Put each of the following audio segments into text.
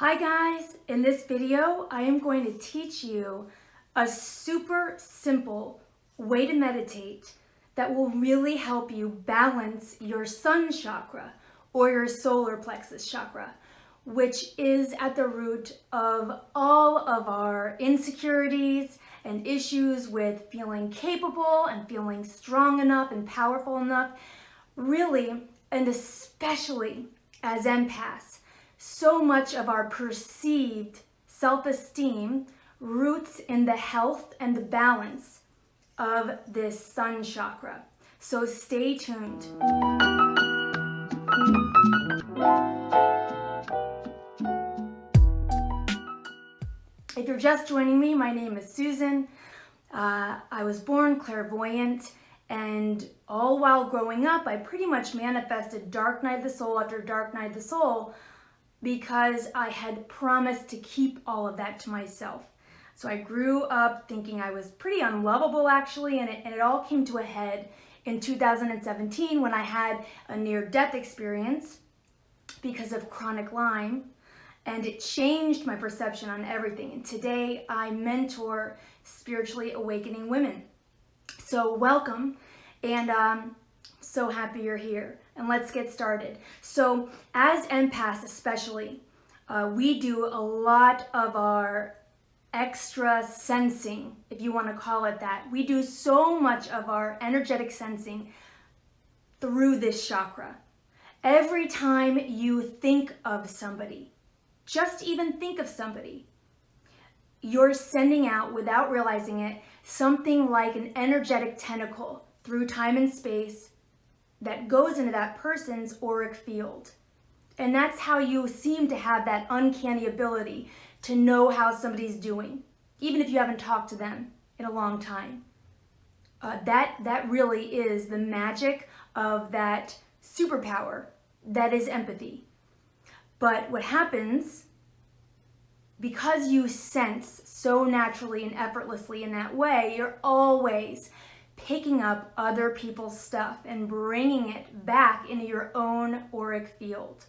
Hi guys, in this video I am going to teach you a super simple way to meditate that will really help you balance your sun chakra or your solar plexus chakra, which is at the root of all of our insecurities and issues with feeling capable and feeling strong enough and powerful enough, really, and especially as empaths so much of our perceived self-esteem roots in the health and the balance of this sun chakra. So stay tuned. If you're just joining me, my name is Susan. Uh, I was born clairvoyant and all while growing up, I pretty much manifested dark night of the soul after dark night of the soul because I had promised to keep all of that to myself. So I grew up thinking I was pretty unlovable actually, and it, and it all came to a head in 2017 when I had a near-death experience because of chronic Lyme, and it changed my perception on everything. And today I mentor spiritually awakening women. So welcome, and um, so happy you're here and let's get started. So as empaths especially, uh, we do a lot of our extra sensing, if you want to call it that. We do so much of our energetic sensing through this chakra. Every time you think of somebody, just even think of somebody, you're sending out, without realizing it, something like an energetic tentacle through time and space that goes into that person's auric field. And that's how you seem to have that uncanny ability to know how somebody's doing, even if you haven't talked to them in a long time. Uh, that, that really is the magic of that superpower that is empathy. But what happens, because you sense so naturally and effortlessly in that way, you're always picking up other people's stuff and bringing it back into your own auric field.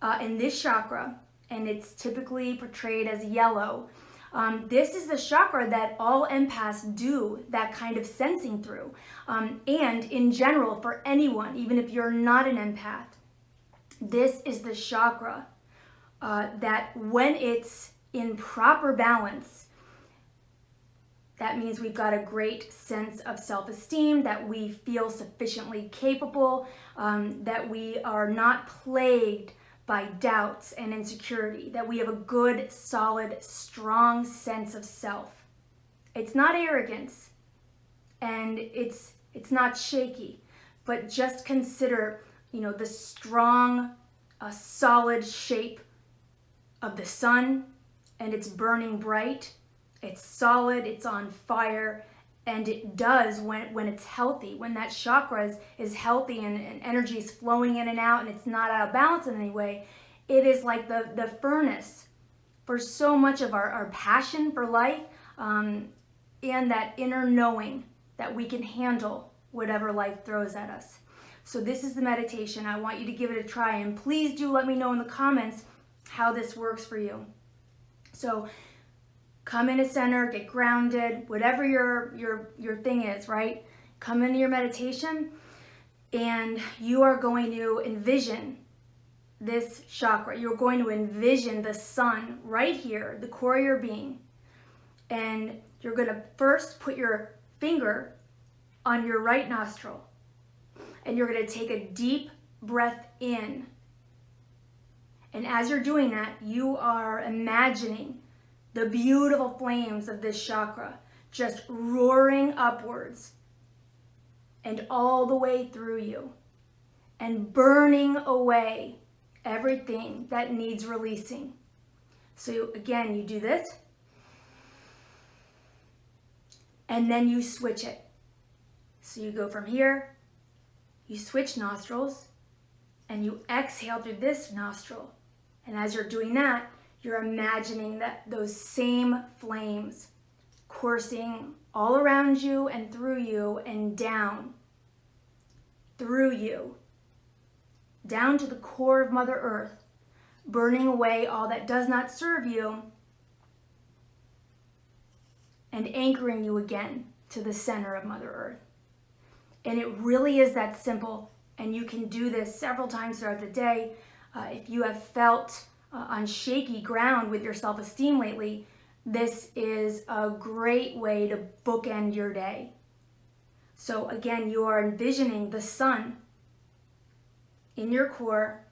Uh, in this chakra, and it's typically portrayed as yellow, um, this is the chakra that all empaths do that kind of sensing through. Um, and in general, for anyone, even if you're not an empath, this is the chakra uh, that when it's in proper balance, that means we've got a great sense of self-esteem, that we feel sufficiently capable, um, that we are not plagued by doubts and insecurity, that we have a good, solid, strong sense of self. It's not arrogance and it's, it's not shaky, but just consider, you know, the strong, uh, solid shape of the sun and it's burning bright it's solid, it's on fire, and it does when, when it's healthy, when that chakra is, is healthy and, and energy is flowing in and out and it's not out of balance in any way, it is like the, the furnace for so much of our, our passion for life um, and that inner knowing that we can handle whatever life throws at us. So this is the meditation. I want you to give it a try and please do let me know in the comments how this works for you. So come in a center, get grounded, whatever your, your, your thing is, right? Come into your meditation and you are going to envision this chakra. You're going to envision the sun right here, the core of your being. And you're going to first put your finger on your right nostril. And you're going to take a deep breath in. And as you're doing that, you are imagining the beautiful flames of this chakra just roaring upwards and all the way through you and burning away everything that needs releasing. So again, you do this and then you switch it. So you go from here, you switch nostrils and you exhale through this nostril. And as you're doing that, you're imagining that those same flames coursing all around you and through you and down through you, down to the core of Mother Earth, burning away all that does not serve you, and anchoring you again to the center of Mother Earth. And it really is that simple. And you can do this several times throughout the day. Uh, if you have felt uh, on shaky ground with your self esteem lately, this is a great way to bookend your day. So, again, you are envisioning the sun in your core.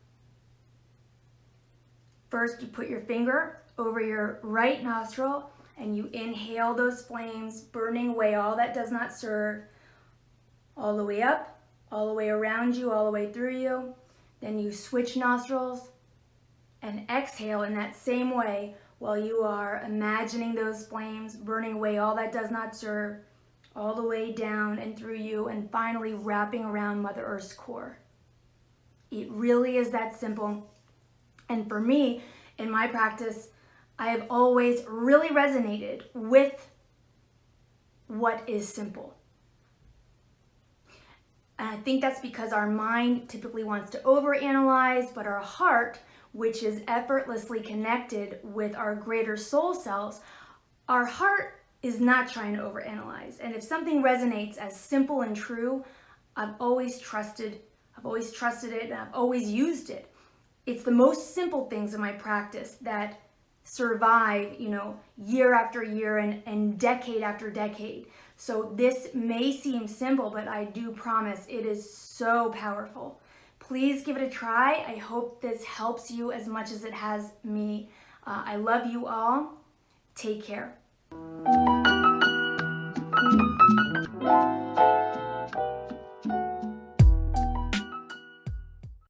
First, you put your finger over your right nostril and you inhale those flames, burning away all that does not serve, all the way up, all the way around you, all the way through you. Then you switch nostrils and exhale in that same way while you are imagining those flames burning away all that does not serve, all the way down and through you, and finally wrapping around Mother Earth's core. It really is that simple. And for me, in my practice, I have always really resonated with what is simple. And I think that's because our mind typically wants to overanalyze, but our heart, which is effortlessly connected with our greater soul selves, our heart is not trying to overanalyze. And if something resonates as simple and true, I've always trusted, I've always trusted it, and I've always used it. It's the most simple things in my practice that survive, you know, year after year and, and decade after decade. So this may seem simple, but I do promise it is so powerful. Please give it a try. I hope this helps you as much as it has me. Uh, I love you all. Take care.